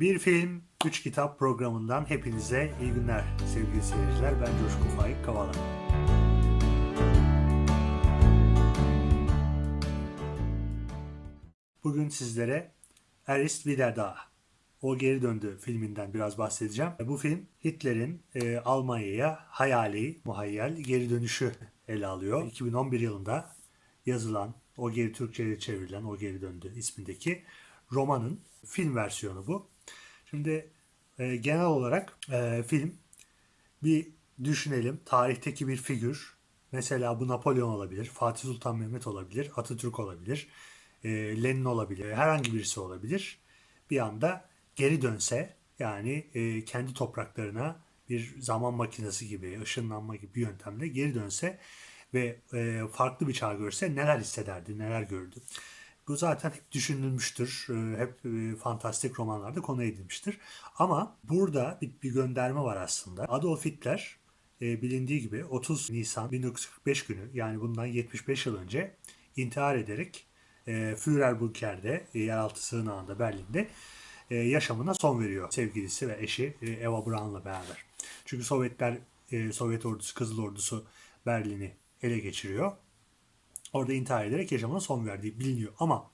Bir film, üç kitap programından hepinize iyi günler sevgili seyirciler. Ben Coşkun Faik Kavala. Bugün sizlere Erist Wieder O Geri Döndü filminden biraz bahsedeceğim. Bu film Hitler'in e, Almanya'ya hayali, muhayyel geri dönüşü ele alıyor. 2011 yılında yazılan, o geri Türkçe'ye çevrilen O Geri Döndü ismindeki romanın film versiyonu bu. Şimdi e, genel olarak e, film bir düşünelim. Tarihteki bir figür. Mesela bu Napolyon olabilir, Fatih Sultan Mehmet olabilir, Atatürk olabilir, e, Lenin olabilir, herhangi birisi olabilir. Bir anda geri dönse yani e, kendi topraklarına bir zaman makinesi gibi, ışınlanma gibi bir yöntemle geri dönse ve e, farklı bir çağ görse neler hissederdi, neler gördü. Bu zaten hep düşünülmüştür. e, Hep e, fantastik romanlarda konu edilmiştir. Ama burada bir, gönderme var aslında. Adolf Hitler e, bilindiği gibi 30 Nisan 1945 günü yani bundan 75 yıl önce intihar ederek e, Führerbunker'de yeraltı sığınağında Berlin'de yaşamına son veriyor sevgilisi ve eşi Eva Braun'la beraber. Çünkü Sovyetler Sovyet ordusu Kızıl Ordusu Berlin'i ele geçiriyor. Orada intihar ederek yaşamına son verdiği biliniyor. Ama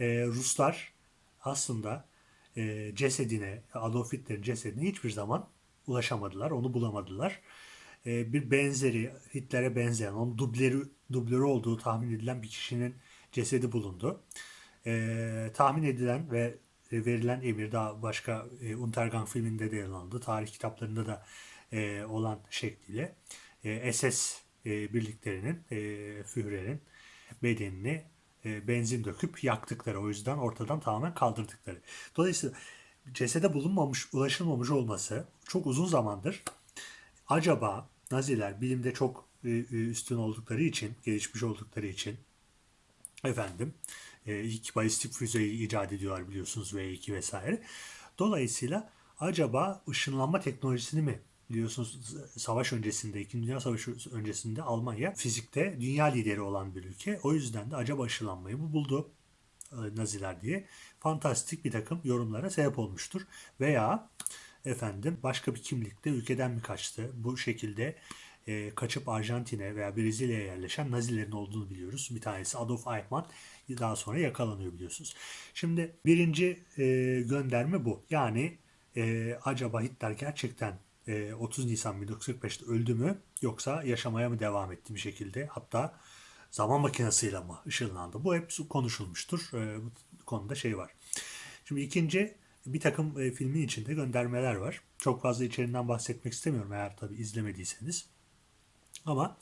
e, Ruslar aslında e, cesedine, Adolf Hitler'in cesedine hiçbir zaman ulaşamadılar, onu bulamadılar. E, bir benzeri, Hitler'e benzeyen, onun dubleri, dublörü olduğu tahmin edilen bir kişinin cesedi bulundu. E, tahmin edilen ve verilen emir daha başka e, Untergang filminde de yer alındı. Tarih kitaplarında da e, olan şekliyle e, SS e, birliklerinin, e, Führer'in bedenini e, benzin döküp yaktıkları. O yüzden ortadan tamamen kaldırdıkları. Dolayısıyla cesede bulunmamış, ulaşılmamış olması çok uzun zamandır acaba Naziler bilimde çok e, e, üstün oldukları için, gelişmiş oldukları için efendim e, ilk balistik füzeyi icat ediyorlar biliyorsunuz V2 vesaire. Dolayısıyla acaba ışınlanma teknolojisini mi biliyorsunuz savaş öncesinde, İkinci Dünya Savaşı öncesinde Almanya fizikte dünya lideri olan bir ülke. O yüzden de acaba aşılanmayı mı buldu e, Naziler diye fantastik bir takım yorumlara sebep olmuştur. Veya efendim başka bir kimlikte ülkeden mi kaçtı? Bu şekilde e, kaçıp Arjantin'e veya Brezilya'ya yerleşen Nazilerin olduğunu biliyoruz. Bir tanesi Adolf Eichmann daha sonra yakalanıyor biliyorsunuz. Şimdi birinci e, gönderme bu. Yani e, acaba Hitler gerçekten 30 e, Nisan 1945'te öldü mü yoksa yaşamaya mı devam etti bir şekilde hatta zaman makinesiyle mi ışınlandı? Bu hep konuşulmuştur. E, bu konuda şey var. Şimdi ikinci bir takım e, filmin içinde göndermeler var. Çok fazla içeriğinden bahsetmek istemiyorum eğer tabi izlemediyseniz. Ama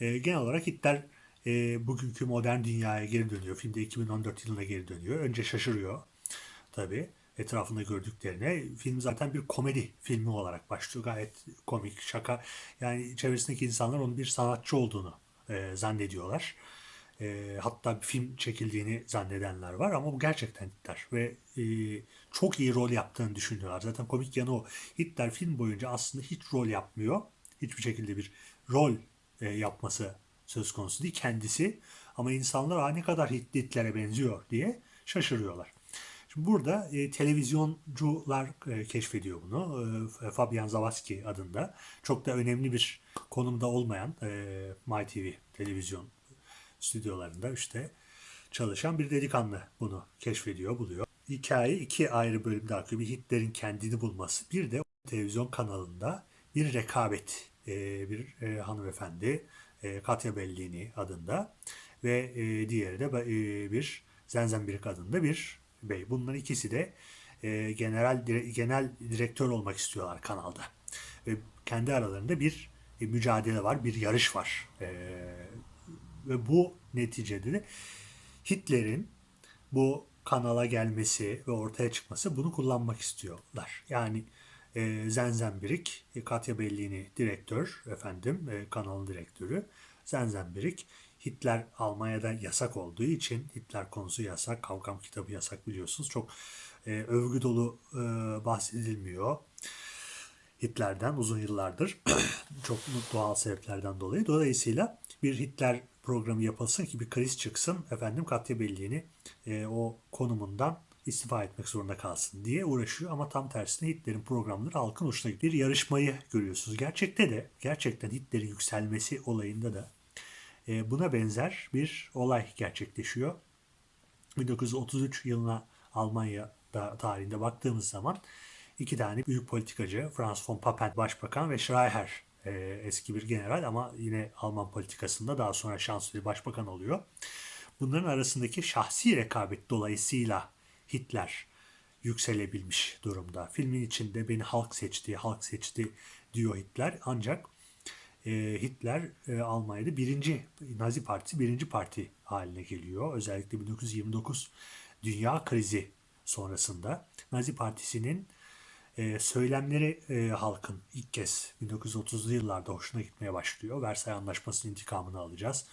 genel olarak Hitler bugünkü modern dünyaya geri dönüyor. Filmde 2014 yılına geri dönüyor. Önce şaşırıyor tabii etrafında gördüklerine. Film zaten bir komedi filmi olarak başlıyor. Gayet komik, şaka. Yani çevresindeki insanlar onun bir sanatçı olduğunu e, zannediyorlar. E, hatta bir film çekildiğini zannedenler var ama bu gerçekten Hitler ve e, çok iyi rol yaptığını düşünüyorlar. Zaten komik yanı o. Hitler film boyunca aslında hiç rol yapmıyor. Hiçbir şekilde bir rol e, yapması söz konusu değil kendisi. Ama insanlar ne kadar Hitler'e benziyor diye şaşırıyorlar. Burada e, televizyoncular e, keşfediyor bunu. E, Fabian Zawadzki adında. Çok da önemli bir konumda olmayan e, MyTV televizyon stüdyolarında işte çalışan bir delikanlı bunu keşfediyor, buluyor. Hikaye iki ayrı bölümde akıyor. Bir Hitler'in kendini bulması. Bir de televizyon kanalında bir rekabet. E, bir e, hanımefendi e, Katya Bellini adında ve e, diğeri de e, bir Zenzenbirik adında bir Bey. Bunların ikisi de e, general genel direktör olmak istiyorlar kanalda. Ve kendi aralarında bir e, mücadele var, bir yarış var. E, ve bu neticede de Hitler'in bu kanala gelmesi ve ortaya çıkması bunu kullanmak istiyorlar. Yani e, Zenzenbirik, Katya Bellini direktör, efendim e, kanalın direktörü. Zenzenbirik Hitler Almanya'da yasak olduğu için Hitler konusu yasak, kavgam kitabı yasak biliyorsunuz. Çok e, övgü dolu e, bahsedilmiyor. Hitler'den uzun yıllardır çok doğal sebeplerden dolayı. Dolayısıyla bir Hitler programı yapılsın ki bir kriz çıksın. Efendim Katya Belliğini e, o konumundan istifa etmek zorunda kalsın diye uğraşıyor ama tam tersine Hitler'in programları halkın hoşuna. Bir yarışmayı görüyorsunuz. Gerçekte de gerçekten Hitler'in yükselmesi olayında da e, buna benzer bir olay gerçekleşiyor. 1933 yılına Almanya'da tarihinde baktığımız zaman iki tane büyük politikacı Franz von Papen başbakan ve Schreier e, eski bir general ama yine Alman politikasında daha sonra şanslı başbakan oluyor. Bunların arasındaki şahsi rekabet dolayısıyla Hitler yükselebilmiş durumda. Filmin içinde beni halk seçti, halk seçti diyor Hitler. Ancak Hitler e, Almanya'da birinci, Nazi Partisi birinci parti haline geliyor. Özellikle 1929 dünya krizi sonrasında Nazi Partisi'nin e, söylemleri e, halkın ilk kez 1930'lu yıllarda hoşuna gitmeye başlıyor. Versay Anlaşması'nın intikamını alacağız.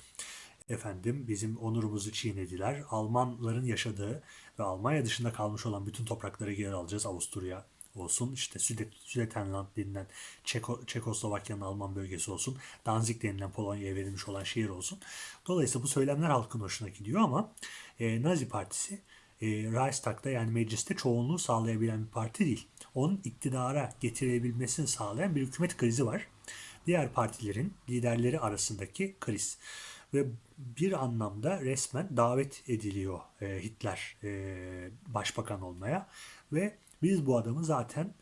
Efendim bizim onurumuzu çiğnediler. Almanların yaşadığı ve Almanya dışında kalmış olan bütün toprakları geri alacağız. Avusturya olsun, işte Südet, Südetenland denilen Çeko, Çekoslovakya'nın Alman bölgesi olsun, Danzig denilen Polonya'ya verilmiş olan şehir olsun. Dolayısıyla bu söylemler halkın hoşuna gidiyor ama e, Nazi Partisi e, Reichstag'da yani mecliste çoğunluğu sağlayabilen bir parti değil. Onun iktidara getirebilmesini sağlayan bir hükümet krizi var. Diğer partilerin liderleri arasındaki kriz ve bir anlamda resmen davet ediliyor e, Hitler e, başbakan olmaya ve biz bu adamı zaten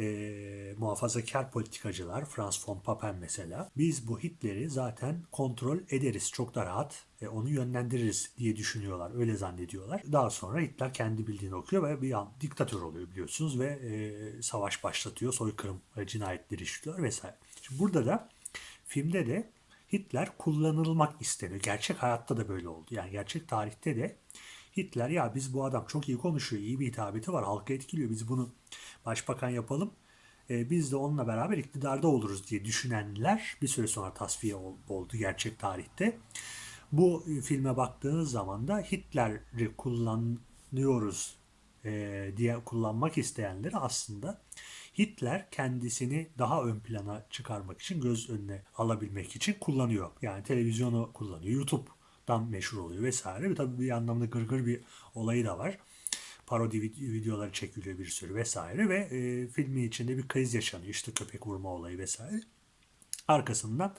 e, muhafazakar politikacılar, Franz von Papen mesela, biz bu Hitler'i zaten kontrol ederiz çok da rahat, e, onu yönlendiririz diye düşünüyorlar, öyle zannediyorlar. Daha sonra Hitler kendi bildiğini okuyor ve bir an diktatör oluyor biliyorsunuz ve e, savaş başlatıyor, soykırım e, cinayetleri işliyor vesaire. Şimdi burada da filmde de Hitler kullanılmak isteniyor. Gerçek hayatta da böyle oldu. Yani gerçek tarihte de Hitler ya biz bu adam çok iyi konuşuyor, iyi bir hitabeti var, halkı etkiliyor. Biz bunu başbakan yapalım. E, biz de onunla beraber iktidarda oluruz diye düşünenler bir süre sonra tasfiye oldu gerçek tarihte. Bu filme baktığınız zaman da Hitler'i kullanıyoruz e, diye kullanmak isteyenleri aslında Hitler kendisini daha ön plana çıkarmak için, göz önüne alabilmek için kullanıyor. Yani televizyonu kullanıyor, YouTube'dan meşhur oluyor vesaire. Tabii bir anlamda gırgır bir olayı da var. Parodi videoları çekiliyor bir sürü vesaire ve e, filmin içinde bir kriz yaşanıyor. İşte köpek vurma olayı vesaire. Arkasından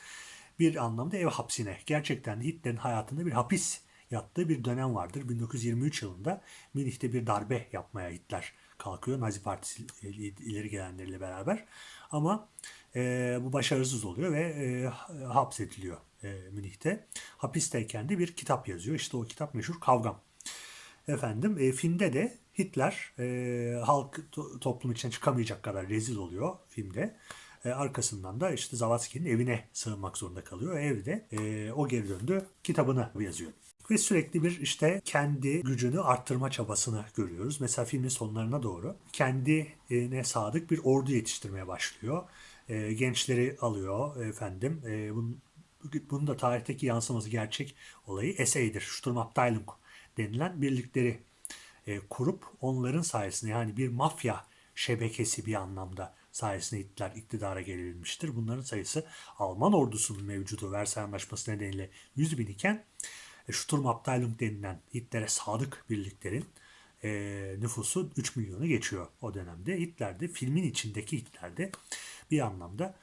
bir anlamda ev hapsine, gerçekten Hitler'in hayatında bir hapis yattığı bir dönem vardır. 1923 yılında Münih'te bir darbe yapmaya Hitler kalkıyor Nazi Partisi ileri gelenleriyle beraber. Ama e, bu başarısız oluyor ve e, hapsediliyor e, Münih'te. Hapisteyken de bir kitap yazıyor. İşte o kitap meşhur Kavgam. Efendim e, filmde de Hitler e, halk to, toplum içine çıkamayacak kadar rezil oluyor filmde. E, arkasından da işte Zavatski'nin evine sığınmak zorunda kalıyor. Evde e, o geri döndü kitabını yazıyor ve sürekli bir işte kendi gücünü arttırma çabasını görüyoruz. Mesela filmin sonlarına doğru kendine sadık bir ordu yetiştirmeye başlıyor. E, gençleri alıyor efendim. E, bunun, bunun da tarihteki yansıması gerçek olayı Esey'dir. Sturmabteilung denilen birlikleri e, kurup onların sayesinde yani bir mafya şebekesi bir anlamda sayesinde Hitler iktidara gelebilmiştir. Bunların sayısı Alman ordusunun mevcudu Versay Anlaşması nedeniyle 100 bin iken e, Sturmabteilung denilen Hitler'e sadık birliklerin e, nüfusu 3 milyonu geçiyor o dönemde. Hitler'de filmin içindeki Hitler'de bir anlamda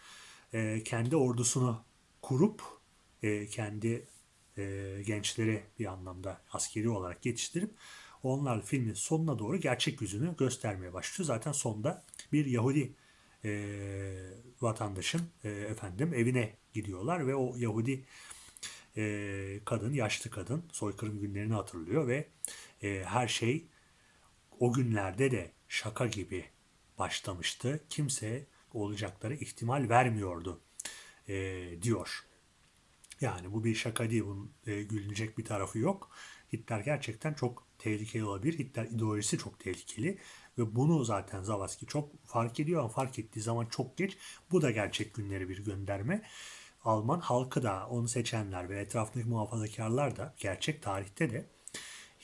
e, kendi ordusunu kurup e, kendi e, gençleri bir anlamda askeri olarak yetiştirip onlar filmin sonuna doğru gerçek yüzünü göstermeye başlıyor. Zaten sonda bir Yahudi e, vatandaşın e, efendim evine gidiyorlar ve o Yahudi e, kadın, yaşlı kadın soykırım günlerini hatırlıyor ve e, her şey o günlerde de şaka gibi başlamıştı. Kimse olacakları ihtimal vermiyordu e, diyor. Yani bu bir şaka değil, bunun e, gülünecek bir tarafı yok. Hitler gerçekten çok tehlikeli olabilir. Hitler ideolojisi çok tehlikeli ve bunu zaten Zavadski çok fark ediyor ama fark ettiği zaman çok geç. Bu da gerçek günleri bir gönderme. Alman halkı da onu seçenler ve etrafındaki muhafazakarlar da gerçek tarihte de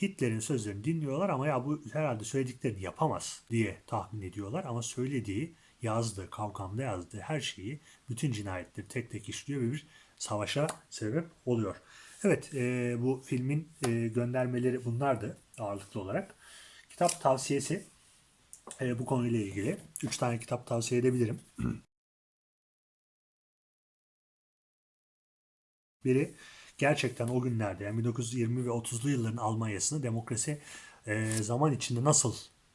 Hitler'in sözlerini dinliyorlar ama ya bu herhalde söylediklerini yapamaz diye tahmin ediyorlar ama söylediği, yazdığı, kavgamda yazdığı her şeyi, bütün cinayetleri tek tek işliyor ve bir savaşa sebep oluyor. Evet, e, bu filmin e, göndermeleri bunlardı ağırlıklı olarak. Kitap tavsiyesi e, bu konuyla ilgili. Üç tane kitap tavsiye edebilirim. Biri gerçekten o günlerde yani 1920 ve 30'lu yılların Almanya'sını demokrasi e, zaman içinde nasıl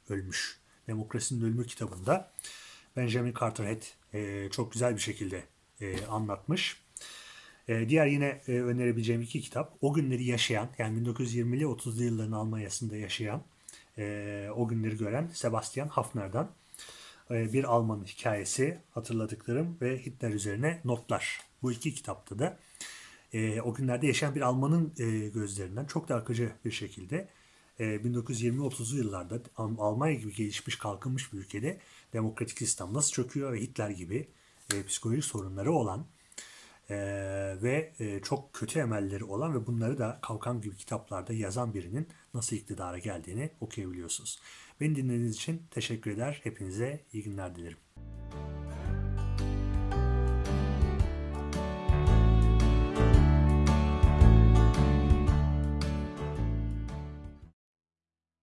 ölmüş? Demokrasinin Ölümü kitabında Benjamin Carteret e, çok güzel bir şekilde e, anlatmış. E, diğer yine e, önerebileceğim iki kitap o günleri yaşayan yani 1920'li 30'lu yılların Almanya'sında yaşayan e, o günleri gören Sebastian Hafner'dan e, bir Alman hikayesi hatırladıklarım ve Hitler üzerine notlar. Bu iki kitapta da e, o günlerde yaşayan bir Almanın e, gözlerinden çok da akıcı bir şekilde e, 1920-30'lu yıllarda Al- Almanya gibi gelişmiş kalkınmış bir ülkede demokratik sistem nasıl çöküyor ve Hitler gibi e, psikolojik sorunları olan e, ve e, çok kötü emelleri olan ve bunları da Kalkan gibi kitaplarda yazan birinin nasıl iktidara geldiğini okuyabiliyorsunuz. Beni dinlediğiniz için teşekkür eder. Hepinize iyi günler dilerim.